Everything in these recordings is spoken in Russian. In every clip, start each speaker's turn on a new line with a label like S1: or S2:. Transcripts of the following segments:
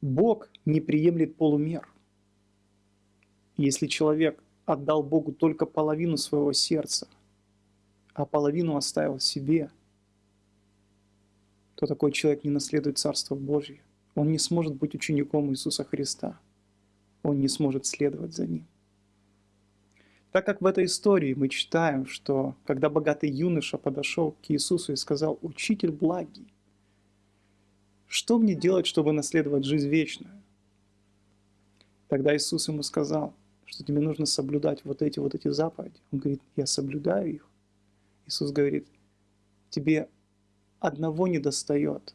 S1: Бог не приемлет полумер. Если человек отдал Богу только половину своего сердца, а половину оставил себе, то такой человек не наследует Царство Божье. Он не сможет быть учеником Иисуса Христа. Он не сможет следовать за Ним. Так как в этой истории мы читаем, что когда богатый юноша подошел к Иисусу и сказал, «Учитель благий, что мне делать, чтобы наследовать жизнь вечную?» Тогда Иисус ему сказал, что тебе нужно соблюдать вот эти вот эти заповеди. Он говорит, я соблюдаю их. Иисус говорит, тебе одного не достает,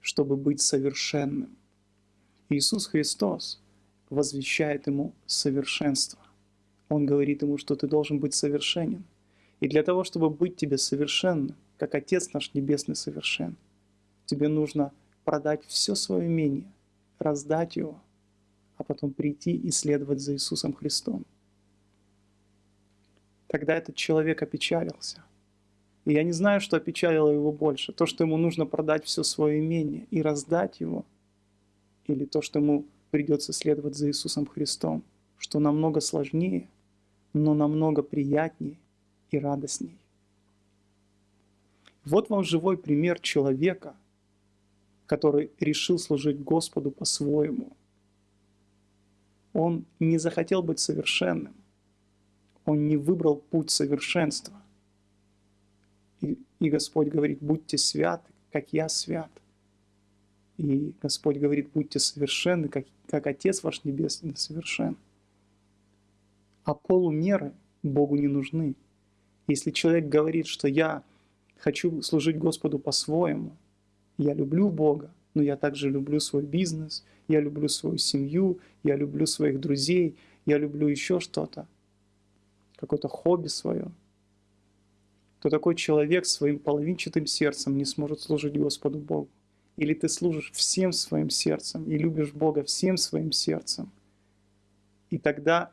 S1: чтобы быть совершенным. Иисус Христос возвещает ему совершенство. Он говорит ему, что ты должен быть совершенен. И для того, чтобы быть тебе совершенным, как Отец наш Небесный совершен, тебе нужно продать все свое имение, раздать его, а потом прийти и следовать за Иисусом Христом. Тогда этот человек опечалился. И я не знаю, что опечалило его больше. То, что ему нужно продать все свое имение и раздать его, или то, что ему придется следовать за Иисусом Христом, что намного сложнее – но намного приятнее и радостней. Вот вам живой пример человека, который решил служить Господу по-своему. Он не захотел быть совершенным. Он не выбрал путь совершенства. И, и Господь говорит, будьте святы, как я свят. И Господь говорит, будьте совершенны, как, как Отец ваш Небесный совершен. А полумеры Богу не нужны. Если человек говорит, что я хочу служить Господу по-своему, я люблю Бога, но я также люблю свой бизнес, я люблю свою семью, я люблю своих друзей, я люблю еще что-то, какое-то хобби свое, то такой человек своим половинчатым сердцем не сможет служить Господу Богу. Или ты служишь всем своим сердцем и любишь Бога всем своим сердцем. И тогда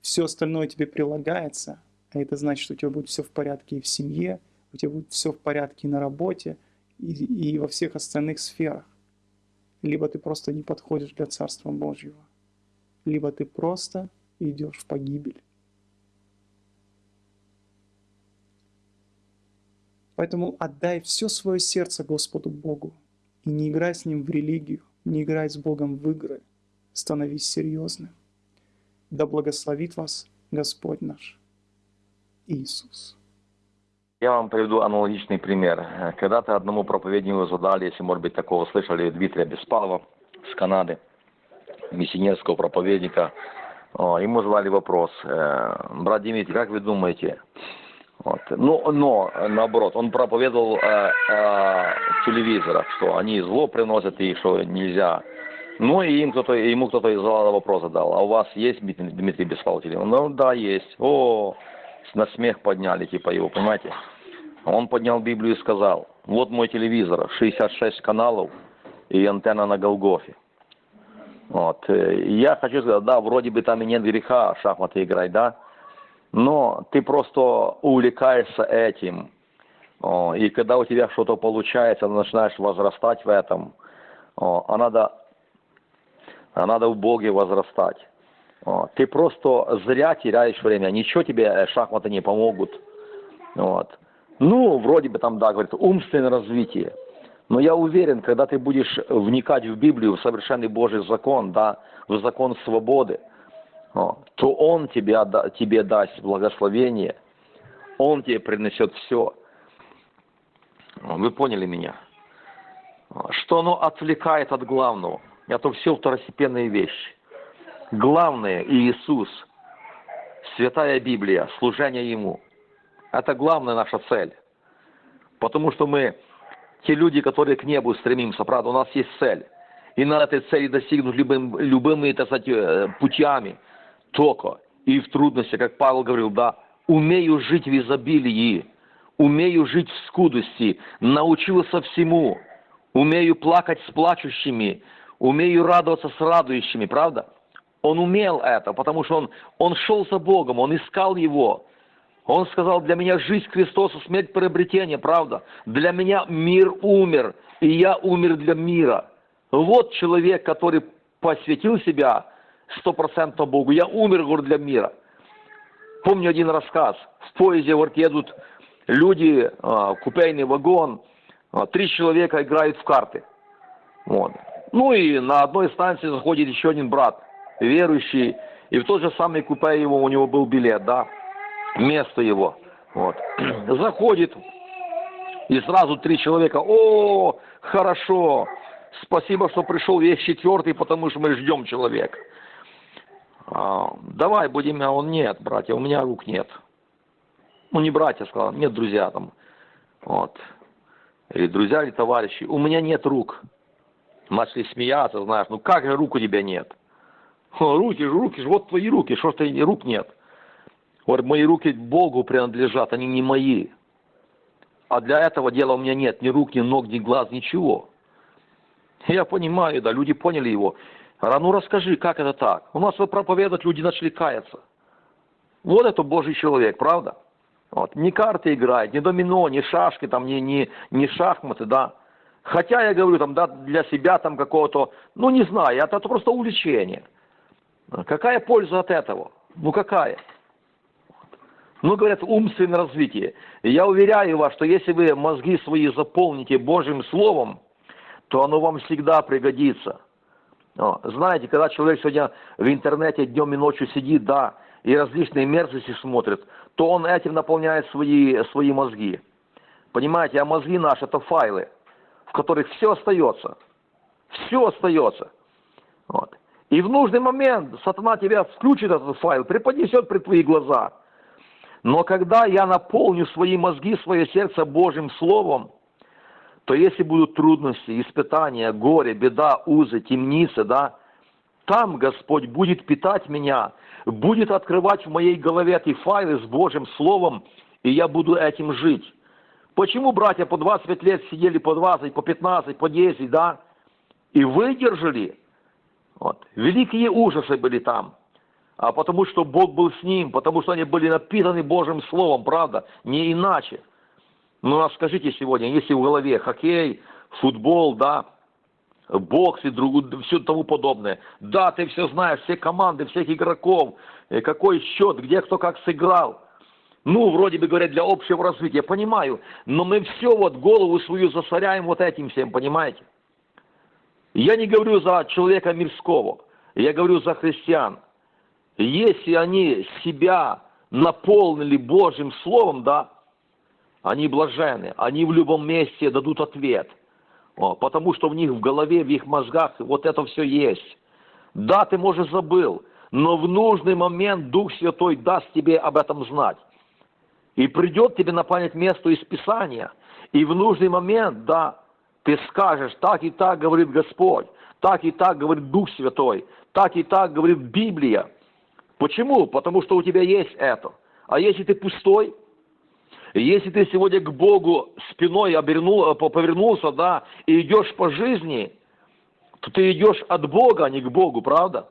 S1: все остальное тебе прилагается, а это значит, что у тебя будет все в порядке и в семье, у тебя будет все в порядке и на работе, и, и во всех остальных сферах. Либо ты просто не подходишь для Царства Божьего, либо ты просто идешь в погибель. Поэтому отдай все свое сердце Господу Богу и не играй с Ним в религию, не играй с Богом в игры, становись серьезным. Да благословит вас Господь наш Иисус.
S2: Я вам приведу аналогичный пример. Когда-то одному проповеднику задали, если, может быть, такого слышали, Дмитрия Беспалова с Канады, миссионерского проповедника. Ему задали вопрос, «Э, брат Дмитрий, как вы думаете, вот. Но, но, наоборот, он проповедовал о, о телевизорах, что они зло приносят и что нельзя ну и им кто-то, ему кто-то из зала вопрос задал, а у вас есть Дмитрий Беспалов Ну да, есть. О, на смех подняли, типа его, понимаете? Он поднял Библию и сказал, вот мой телевизор, 66 каналов и антенна на Голгофе. Вот. Я хочу сказать, да, вроде бы там и нет греха шахматы играть, да, но ты просто увлекаешься этим. И когда у тебя что-то получается, начинаешь возрастать в этом, а надо а надо в Боге возрастать. Ты просто зря теряешь время, ничего тебе э, шахматы не помогут. Вот. Ну, вроде бы там, да, говорит, умственное развитие. Но я уверен, когда ты будешь вникать в Библию, в совершенный Божий закон, да, в закон свободы, то Он тебе, тебе даст благословение, Он тебе принесет все. Вы поняли меня? Что оно отвлекает от главного – это все второстепенные вещи. Главное – Иисус, Святая Библия, служение Ему. Это главная наша цель. Потому что мы, те люди, которые к небу стремимся, правда, у нас есть цель. И на этой цели достигнуть любым, любыми так сказать, э, путями. Только и в трудности, как Павел говорил, да, умею жить в изобилии, умею жить в скудости, научился всему, умею плакать с плачущими, умею радоваться с радующими, правда? Он умел это, потому что он, он шел за Богом, он искал Его. Он сказал, для меня жизнь Христоса, смерть приобретение, правда? Для меня мир умер, и я умер для мира. Вот человек, который посвятил себя стопроцентно Богу. Я умер, говорю, для мира. Помню один рассказ. В поезде, говорит, едут люди, а, купейный вагон, а, три человека играют в карты. Вот. Ну и на одной станции заходит еще один брат, верующий, и в тот же самый купе его, у него был билет, да, место его. Вот. Заходит, и сразу три человека, о, хорошо, спасибо, что пришел весь четвертый, потому что мы ждем человека. А, давай будем, а он нет, братья, у меня рук нет. Ну, не братья, сказал, нет, друзья там. Вот. Или друзья, или товарищи, у меня нет рук. Начали смеяться, знаешь, ну как же рук у тебя нет? Руки же, руки же, вот твои руки, что ж ты рук нет? Вот мои руки Богу принадлежат, они не мои. А для этого дела у меня нет ни рук, ни ног, ни глаз, ничего. Я понимаю, да, люди поняли его. А ну расскажи, как это так? У нас вот проповедовать люди начали каяться. Вот это Божий человек, правда? Вот. Не карты играет, не домино, не шашки, там, не, не, не шахматы, да. Хотя я говорю, там, да, для себя там какого-то, ну не знаю, это, это просто увлечение. Какая польза от этого? Ну какая? Ну, говорят, умственное развитие. Я уверяю вас, что если вы мозги свои заполните Божьим Словом, то оно вам всегда пригодится. Знаете, когда человек сегодня в интернете днем и ночью сидит, да, и различные мерзости смотрит, то он этим наполняет свои, свои мозги. Понимаете, а мозги наши это файлы, в которых все остается. Все остается. Вот. И в нужный момент сатана тебя включит этот файл, преподнесет пред твои глаза – но когда я наполню свои мозги, свое сердце Божьим Словом, то если будут трудности, испытания, горе, беда, узы, темницы, да, там Господь будет питать меня, будет открывать в моей голове эти файлы с Божьим Словом, и я буду этим жить. Почему братья по 25 лет сидели по 20, по 15, по 10, да, и выдержали? Вот. Великие ужасы были там а потому что Бог был с ним, потому что они были напитаны Божьим Словом, правда, не иначе. Ну, а скажите сегодня, если в голове хоккей, футбол, да, бокс и друг, все тому подобное, да, ты все знаешь, все команды, всех игроков, э, какой счет, где кто как сыграл, ну, вроде бы говорят, для общего развития, понимаю, но мы все вот голову свою засоряем вот этим всем, понимаете? Я не говорю за человека мирского, я говорю за христиан. Если они себя наполнили Божьим Словом, да, они блажены, они в любом месте дадут ответ, потому что в них в голове, в их мозгах вот это все есть. Да, ты, может, забыл, но в нужный момент Дух Святой даст тебе об этом знать. И придет тебе на память место из Писания. И в нужный момент, да, ты скажешь, так и так говорит Господь, так и так говорит Дух Святой, так и так говорит Библия. Почему? Потому что у тебя есть это. А если ты пустой, если ты сегодня к Богу спиной обернул, э, повернулся, да, и идешь по жизни, то ты идешь от Бога, а не к Богу, правда?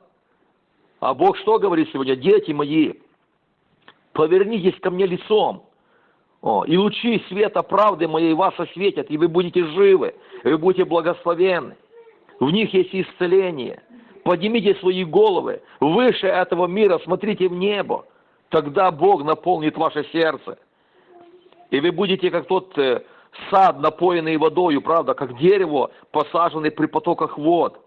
S2: А Бог что говорит сегодня? Дети мои, повернитесь ко мне лицом, о, и лучи света правды моей вас осветят, и вы будете живы, и вы будете благословенны. В них есть исцеление – поднимите свои головы выше этого мира, смотрите в небо. Тогда Бог наполнит ваше сердце. И вы будете как тот э, сад, напоенный водою, правда, как дерево, посаженное при потоках вод.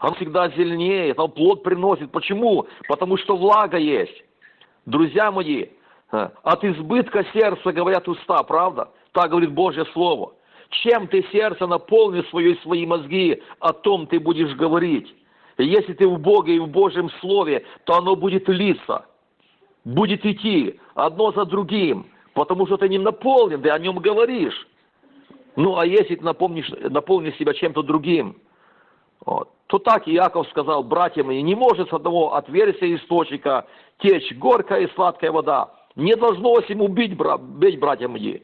S2: Он всегда зеленеет, он плод приносит. Почему? Потому что влага есть. Друзья мои, э, от избытка сердца говорят уста, правда? Так говорит Божье Слово. Чем ты сердце наполнишь свои, свои мозги, о том ты будешь говорить. Если ты в Боге и в Божьем Слове, то оно будет литься, будет идти одно за другим, потому что ты не наполнен, ты о нем говоришь. Ну, а если ты напомнишь, наполнишь себя чем-то другим, вот, то так Иаков сказал, братья мои, не может с одного отверстия источника течь горькая и сладкая вода. Не должно ему бить, брат, бить, братья мои.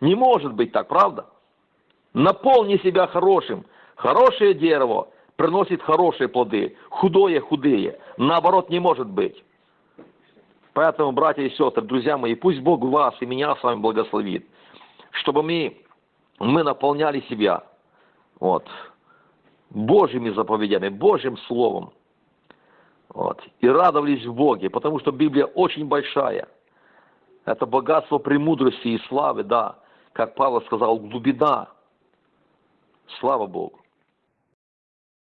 S2: Не может быть так, правда? Наполни себя хорошим. Хорошее дерево приносит хорошие плоды, худое худые. Наоборот, не может быть. Поэтому, братья и сестры, друзья мои, пусть Бог вас и меня с вами благословит, чтобы мы, мы наполняли себя вот, Божьими заповедями, Божьим Словом. Вот. И радовались в Боге, потому что Библия очень большая. Это богатство премудрости и славы, да. Как Павел сказал, глубина. Слава Богу.